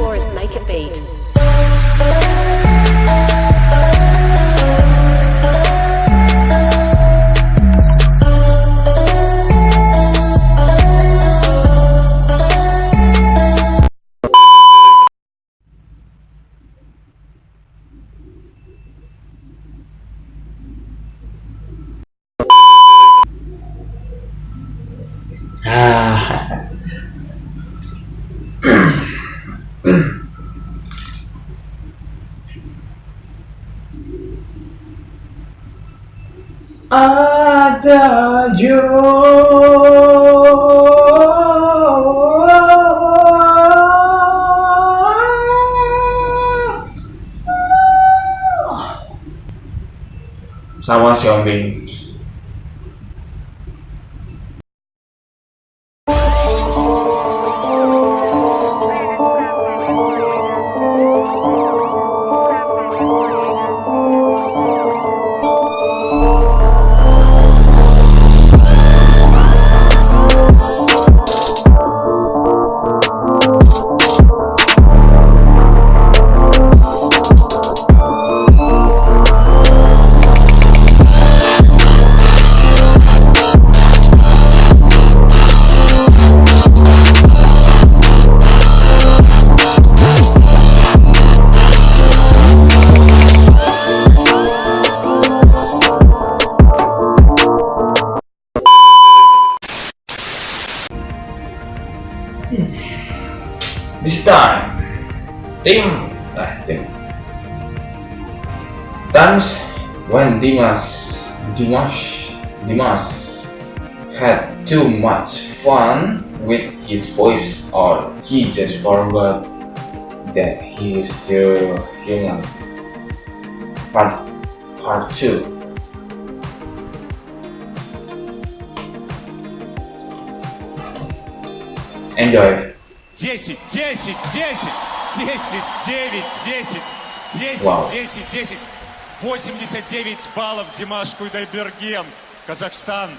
Taurus make it beat. ada jauh sama si Ombing Tim, uh, Tim times when Dimas, Dimash, Dimas had too much fun with his voice or he just forgot that he is still human. Part, part 2 Enjoy. 10, 10, 10, 10, 9, 10, 10, Вау. 10, 10. 89 баллов Димаш Куйдайберген, Казахстан.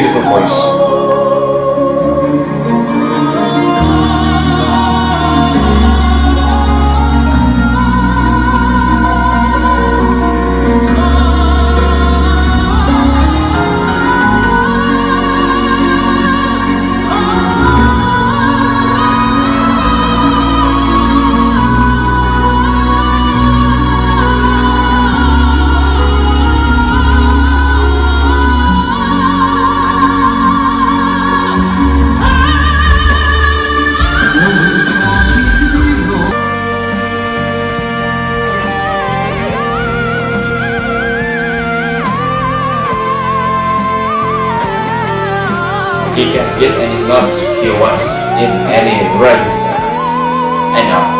Beautiful, voice. Can get any notes he wants in any register. I know.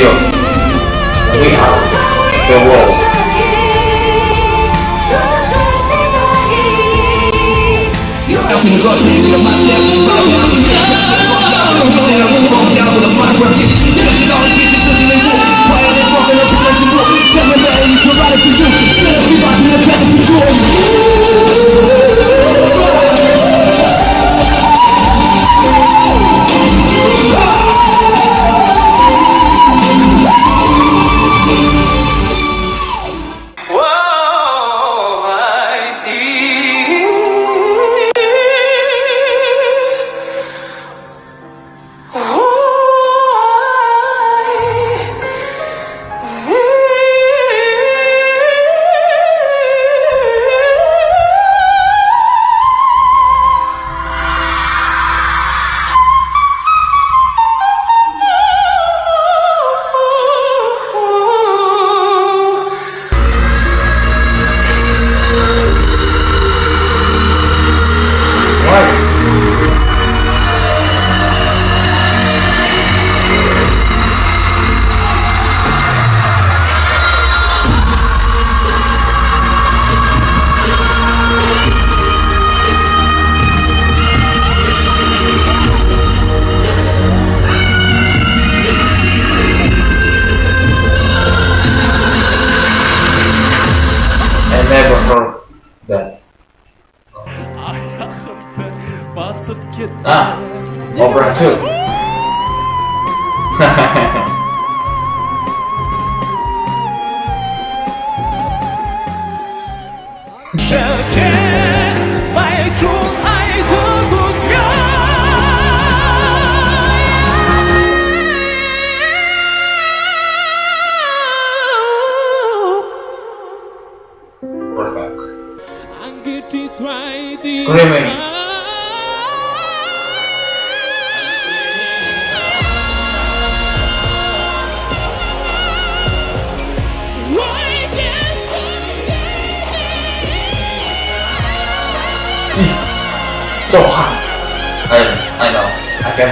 听啊冬至的白雪在纷飞忙碌着沉默的大雨遮住了归途命的你的身影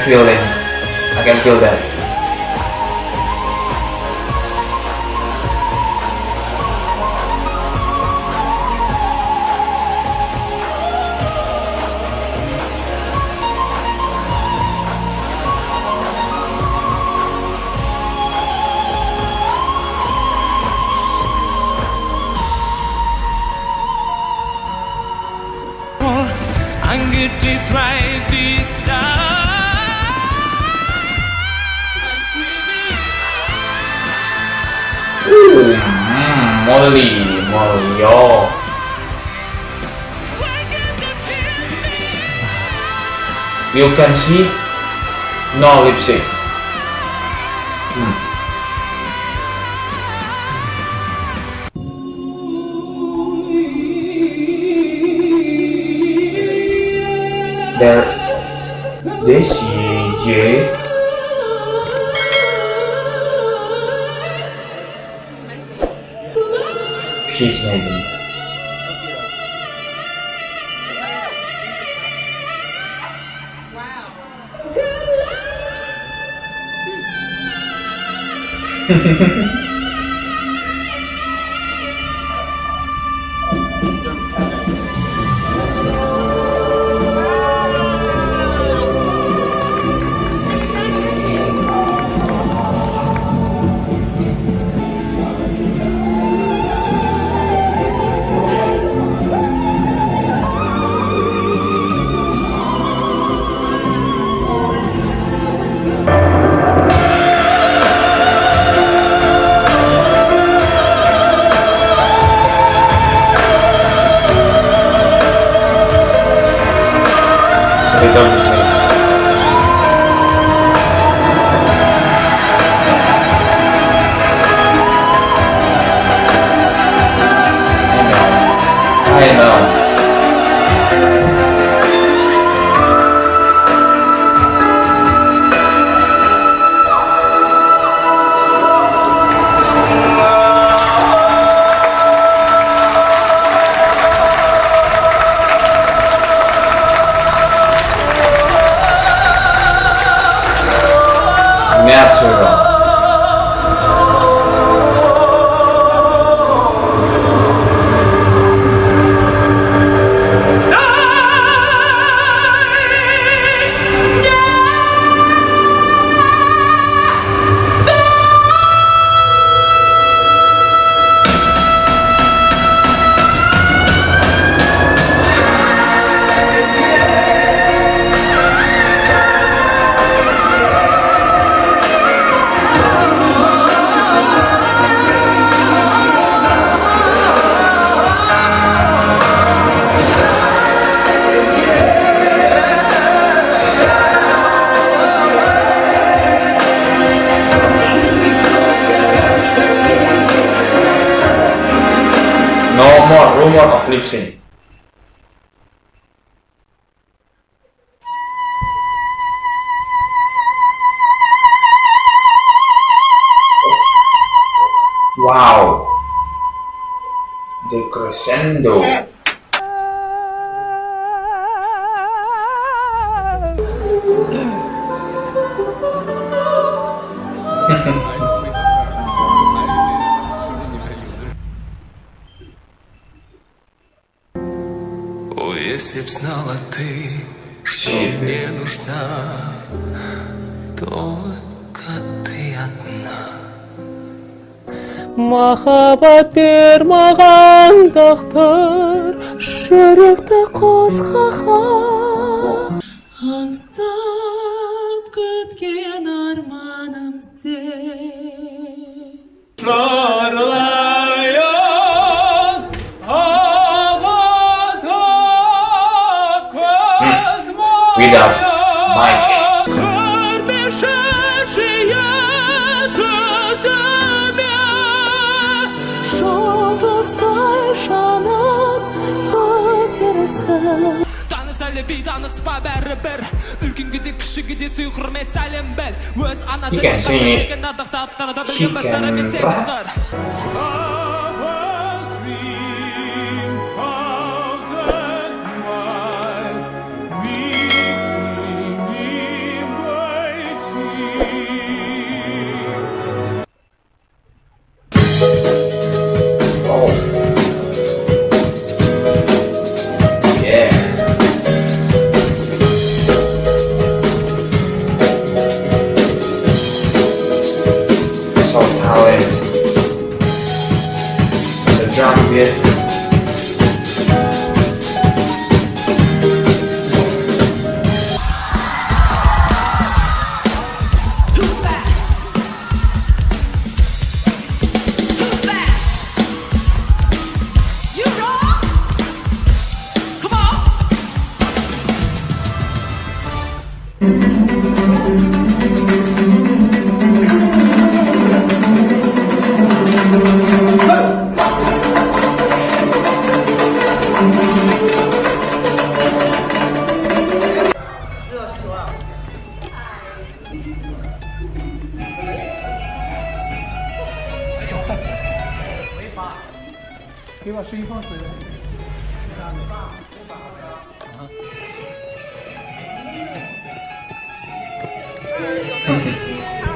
Violen akan Violen Molly, Molly, yo. You can see no lipstick. Hmm. There, Jessie J. She's amazing. So Wow. The crescendo. О, знала ты, что мне нужна Только ты одна. Махаббат бер маған тағдыр Жүректі қозғаған Аңсап күткен арманым сен таныс әлі бейтаныс па бәрібір үлкенге де кішіге де сый құрмет сәлем біл өз ана тілін ардақтап таныта білген бір сыры мен сегіз қыр 嗯。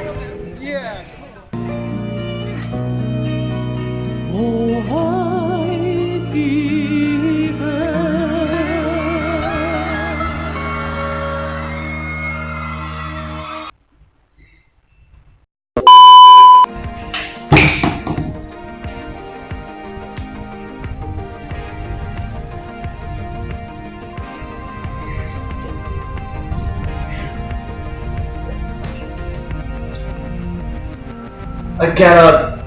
I cannot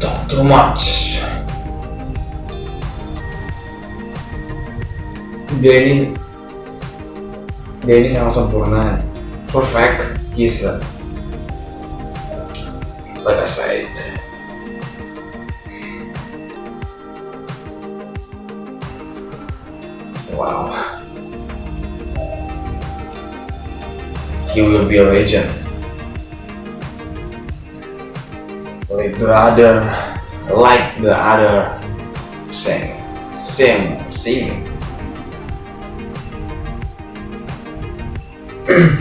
talk too much. Dia ini sangat sempurna, perfect. He's a, I said. Wow. He will be a legend. Like the other like the other same same sing